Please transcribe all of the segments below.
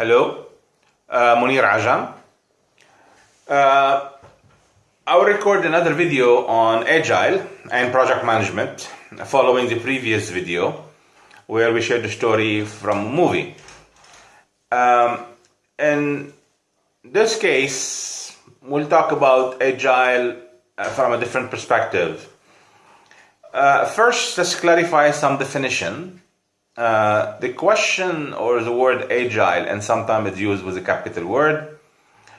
Hello, uh, Mounir Ajam. Uh, I'll record another video on Agile and project management following the previous video where we shared a story from a movie. Um, in this case, we'll talk about Agile uh, from a different perspective. Uh, first, let's clarify some definition. Uh, the question or the word agile, and sometimes it's used with a capital word,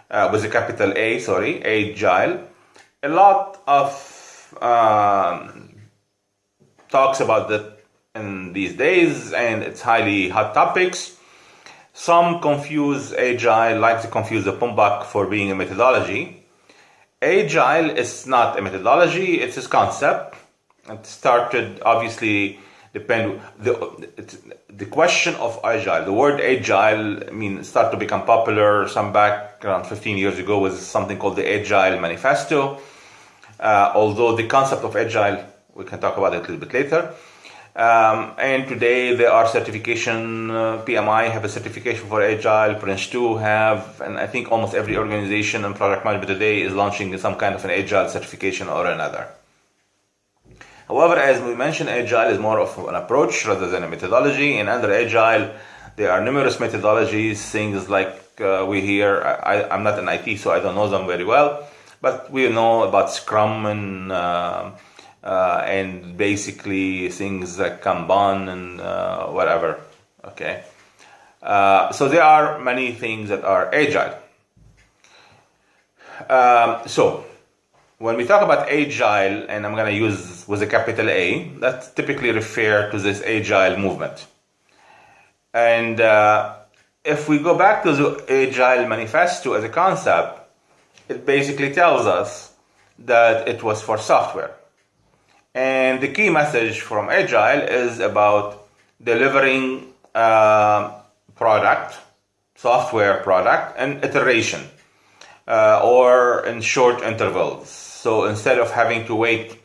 uh, with a capital A, sorry, agile. A lot of um, talks about that in these days, and it's highly hot topics. Some confuse agile, like to confuse the PMBOK for being a methodology. Agile is not a methodology; it's a concept it started obviously depend the the question of agile the word agile I mean started to become popular some back around 15 years ago was something called the agile manifesto. Uh, although the concept of agile we can talk about it a little bit later. Um, and today there are certification uh, pmi have a certification for agile prince 2 have and i think almost every organization and product management today is launching some kind of an agile certification or another However, as we mentioned, Agile is more of an approach rather than a methodology. And under Agile, there are numerous methodologies, things like uh, we hear. I, am not an IT, so I don't know them very well, but we know about Scrum and uh, uh, and basically things like Kanban and uh, whatever. Okay, uh, so there are many things that are Agile. Um, so when we talk about agile, and I'm going to use with a capital A, that typically refer to this agile movement. And uh, if we go back to the agile manifesto as a concept, it basically tells us that it was for software. And the key message from agile is about delivering uh, product, software product, and iteration, uh, or in short intervals so instead of having to wait,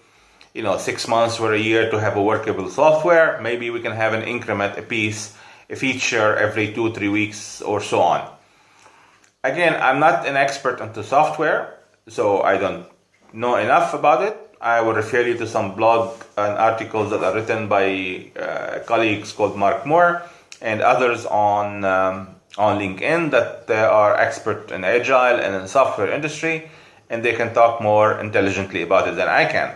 you know, six months or a year to have a workable software, maybe we can have an increment, a piece, a feature every two, three weeks or so on. Again, I'm not an expert into software, so I don't know enough about it. I will refer you to some blog and articles that are written by uh, colleagues called Mark Moore and others on um, on LinkedIn that they are expert in agile and in software industry and they can talk more intelligently about it than I can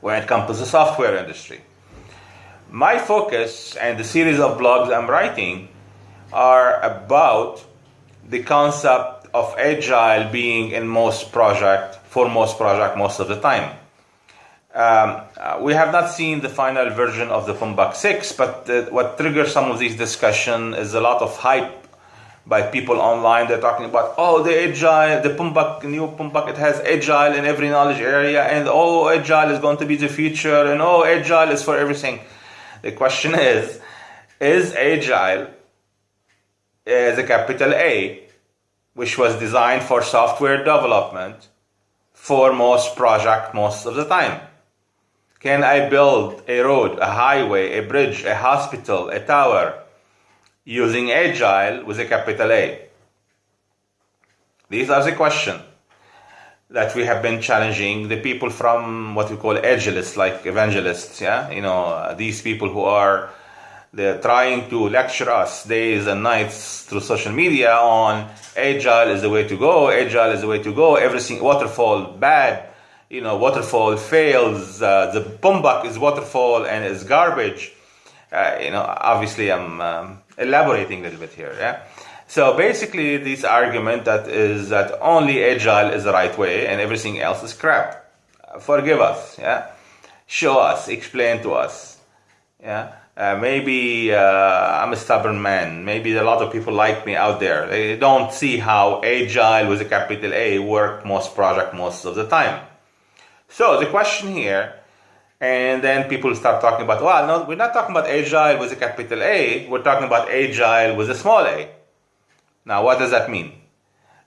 when it comes to the software industry. My focus and the series of blogs I'm writing are about the concept of agile being in most project for most project most of the time. Um, uh, we have not seen the final version of the PMBOK 6, but uh, what triggers some of these discussion is a lot of hype by people online. They're talking about, oh, the agile, the PMBOK, new PMBOK, it has agile in every knowledge area, and oh, agile is going to be the future, and oh, agile is for everything. The question is, is agile eh, as a capital A, which was designed for software development for most project most of the time? Can I build a road, a highway, a bridge, a hospital, a tower, using agile with a capital A? These are the questions that we have been challenging the people from what we call agilists, like evangelists. Yeah, you know these people who are they're trying to lecture us days and nights through social media on agile is the way to go, agile is the way to go. Everything waterfall bad, you know waterfall fails. Uh, the PMBOK is waterfall and is garbage. Uh, you know, obviously I'm um, elaborating a little bit here. Yeah. So basically, this argument that is that only agile is the right way and everything else is crap. Forgive us. Yeah. Show us. Explain to us. Yeah. Uh, maybe uh, I'm a stubborn man. Maybe a lot of people like me out there. They don't see how agile with a capital A work most project most of the time. So the question here and then people start talking about, well, no, we're not talking about agile with a capital A, we're talking about agile with a small a. Now, what does that mean?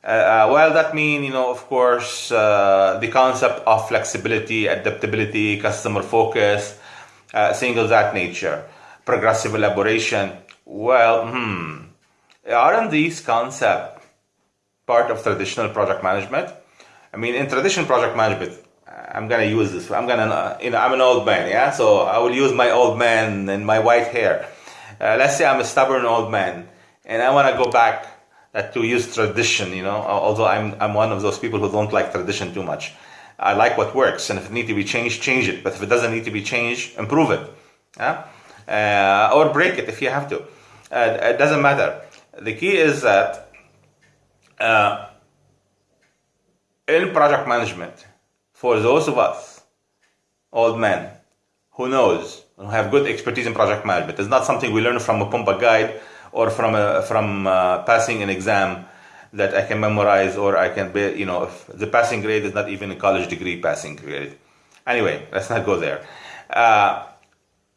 Uh, uh, well, that means, you know, of course, uh, the concept of flexibility, adaptability, customer focus, uh, things of that nature, progressive elaboration. Well, hmm, aren't these concepts part of traditional project management? I mean, in traditional project management, I'm gonna use this. I'm gonna, you know, I'm an old man, yeah. So I will use my old man and my white hair. Uh, let's say I'm a stubborn old man, and I want to go back uh, to use tradition. You know, although I'm I'm one of those people who don't like tradition too much. I like what works, and if it needs to be changed, change it. But if it doesn't need to be changed, improve it, yeah? uh, or break it if you have to. Uh, it doesn't matter. The key is that uh, in project management, for those of us, old men, who knows, who have good expertise in project management, it's not something we learn from a PMBOK guide or from a, from uh, passing an exam that I can memorize or I can be, you know, if the passing grade is not even a college degree passing grade. Anyway, let's not go there. Uh,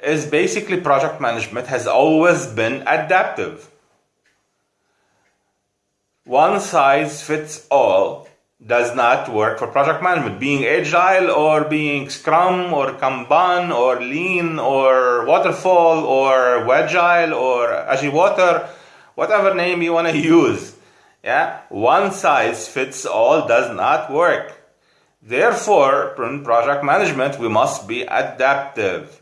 is basically project management has always been adaptive. One size fits all does not work for project management. Being agile or being scrum or kanban or lean or waterfall or agile or agile water, whatever name you want to use yeah, one size fits all does not work. Therefore, in project management, we must be adaptive.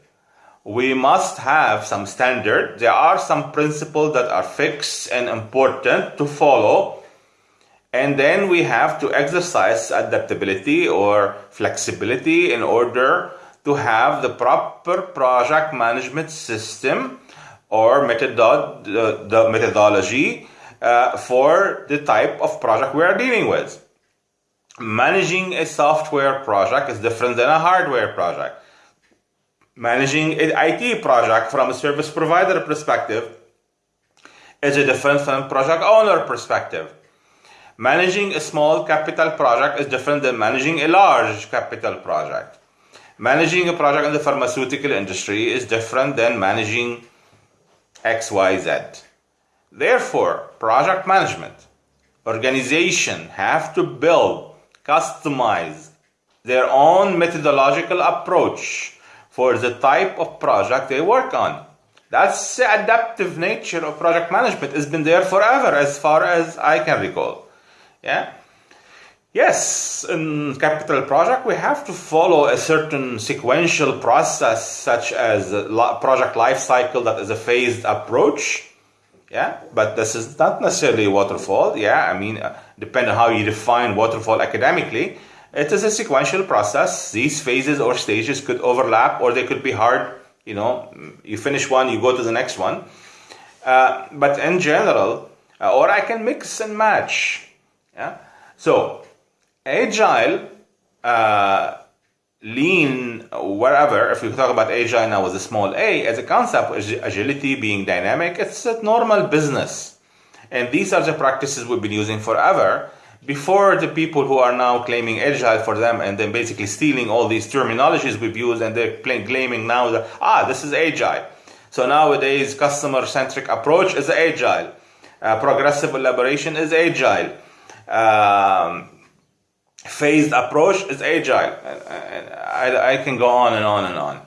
We must have some standard. There are some principles that are fixed and important to follow. And then we have to exercise adaptability or flexibility in order to have the proper project management system or the, the methodology uh, for the type of project we are dealing with. Managing a software project is different than a hardware project. Managing an IT project from a service provider perspective is a different from project owner perspective. Managing a small capital project is different than managing a large capital project. Managing a project in the pharmaceutical industry is different than managing XYZ. Therefore, project management, organization have to build, customize their own methodological approach for the type of project they work on. That's the adaptive nature of project management. It's been there forever, as far as I can recall. Yeah. Yes, in capital project, we have to follow a certain sequential process, such as project life cycle that is a phased approach yeah, but this is not necessarily waterfall. Yeah, I mean, uh, depending on how you define waterfall academically, it is a sequential process. These phases or stages could overlap or they could be hard. You know, you finish one, you go to the next one. Uh, but in general, uh, or I can mix and match. Yeah. So, agile uh, lean, wherever, if we talk about agile now with a small a, as a concept, agility being dynamic, it's a normal business. And these are the practices we've been using forever before the people who are now claiming agile for them and then basically stealing all these terminologies we've used and they're claiming now that, ah, this is agile. So nowadays, customer centric approach is agile. Uh, progressive elaboration is agile. Um, phased approach is agile. I, I, can go on and on and on.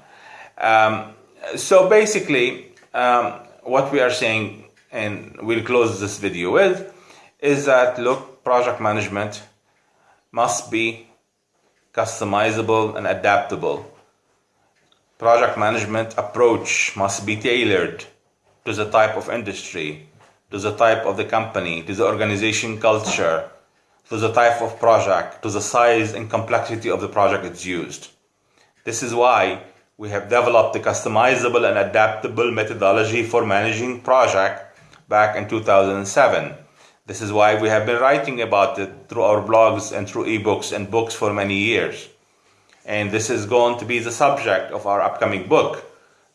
Um, so basically, um, what we are saying, and we'll close this video with, is that look, project management must be customizable and adaptable. Project management approach must be tailored to the type of industry, to the type of the company, to the organization culture, to the type of project, to the size and complexity of the project it's used. This is why we have developed a customizable and adaptable methodology for managing project back in 2007. This is why we have been writing about it through our blogs and through ebooks and books for many years. And this is going to be the subject of our upcoming book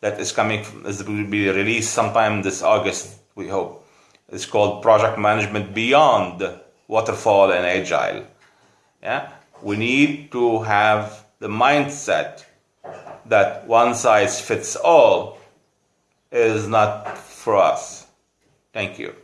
that is coming, is will be released sometime this August, we hope. It's called Project Management Beyond waterfall and agile. Yeah, we need to have the mindset that one size fits all is not for us. Thank you.